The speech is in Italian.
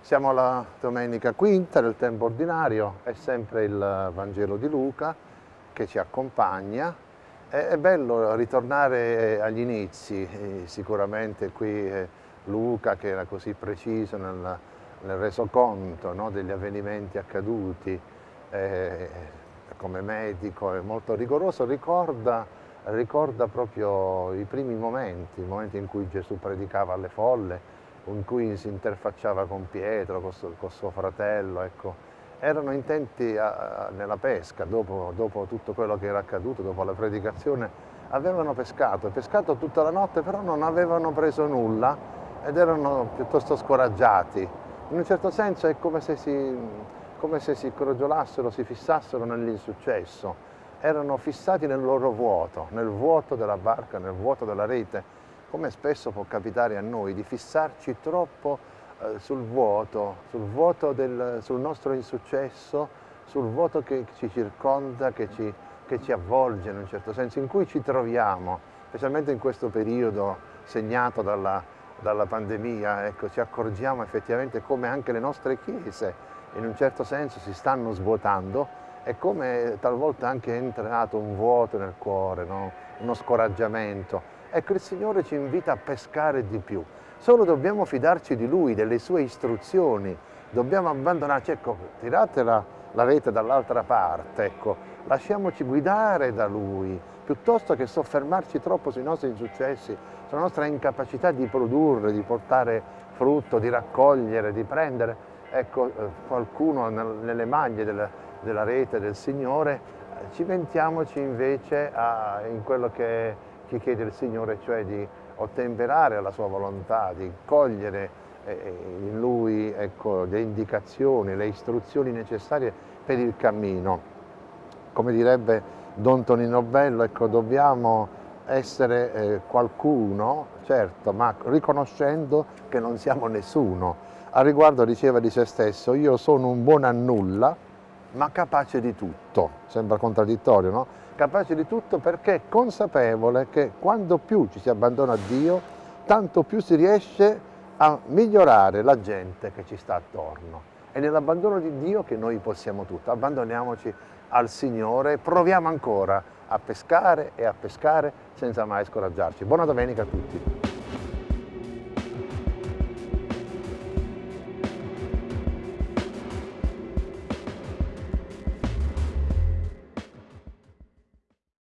Siamo alla domenica quinta del tempo ordinario, è sempre il Vangelo di Luca che ci accompagna. È, bello ritornare agli inizi, sicuramente qui Luca che era così preciso nel, nel resoconto no, degli avvenimenti accaduti, eh, come medico è molto rigoroso, ricorda, ricorda proprio i primi momenti, i momenti in cui Gesù predicava alle folle, in cui si interfacciava con Pietro, con suo, con suo fratello, ecco. erano intenti a, a, nella pesca, dopo, dopo, tutto quello che era accaduto, dopo la predicazione, avevano pescato, pescato tutta la notte, però non avevano preso nulla ed erano piuttosto scoraggiati. In un certo senso è come se si, come se si crogiolassero, si fissassero nell'insuccesso, erano fissati nel loro vuoto, nel vuoto della barca, nel vuoto della rete, come spesso può capitare a noi, di fissarci troppo eh, sul vuoto, sul vuoto del sul nostro insuccesso, sul vuoto che ci circonda, che ci, che ci avvolge in un certo senso, in cui ci troviamo, specialmente in questo periodo segnato dalla, dalla pandemia, ecco, ci accorgiamo effettivamente come anche le nostre chiese in un certo senso si stanno svuotando e come talvolta anche è entrato un vuoto nel cuore, no? uno scoraggiamento. Ecco, il Signore ci invita a pescare di più. Solo dobbiamo fidarci di Lui, delle sue istruzioni. Dobbiamo abbandonarci, ecco, tirate la, la rete dall'altra parte, ecco, lasciamoci guidare da Lui, piuttosto che soffermarci troppo sui nostri insuccessi, sulla nostra incapacità di produrre, di portare frutto, di raccogliere, di prendere. Ecco, eh, qualcuno nelle maglie della rete del Signore, eh, cimentiamoci invece a, in quello che che chiede il Signore, cioè di ottemperare alla sua volontà, di cogliere eh, in Lui ecco, le indicazioni, le istruzioni necessarie per il cammino. Come direbbe Don Tonino Bello, ecco, dobbiamo essere eh, qualcuno, certo, ma riconoscendo che non siamo nessuno. A riguardo diceva di se stesso, io sono un buon a nulla, ma capace di tutto. Sembra contraddittorio, no? Capace di tutto perché è consapevole che quando più ci si abbandona a Dio, tanto più si riesce a migliorare la gente che ci sta attorno. È nell'abbandono di Dio che noi possiamo tutto. Abbandoniamoci al Signore e proviamo ancora a pescare e a pescare senza mai scoraggiarci. Buona domenica a tutti.